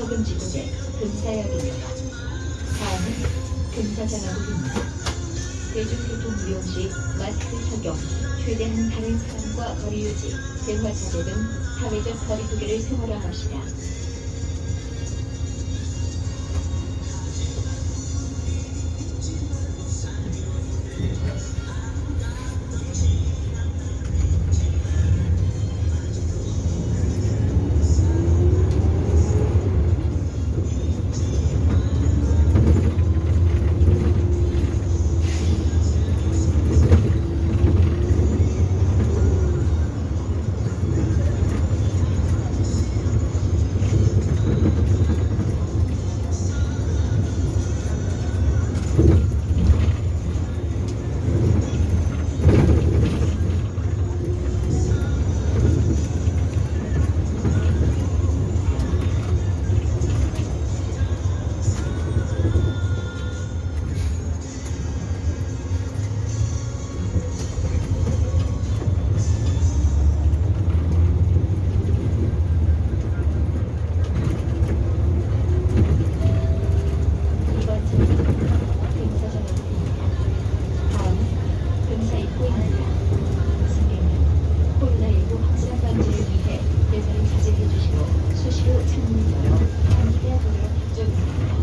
혹은 지구대 근사역입니다. 다음은 근사장하고입니다. 대중교통 이용 시 마스크 착용, 최대한 다른 사람과 거리 유지, 대화 자제 등 사회적 거리두기를 생활화합시다. 코로나19 확산 방지를 위해 예절을 자제해 주시고 수시로 창문을 열어 환기되어 보도록 부탁드립니다.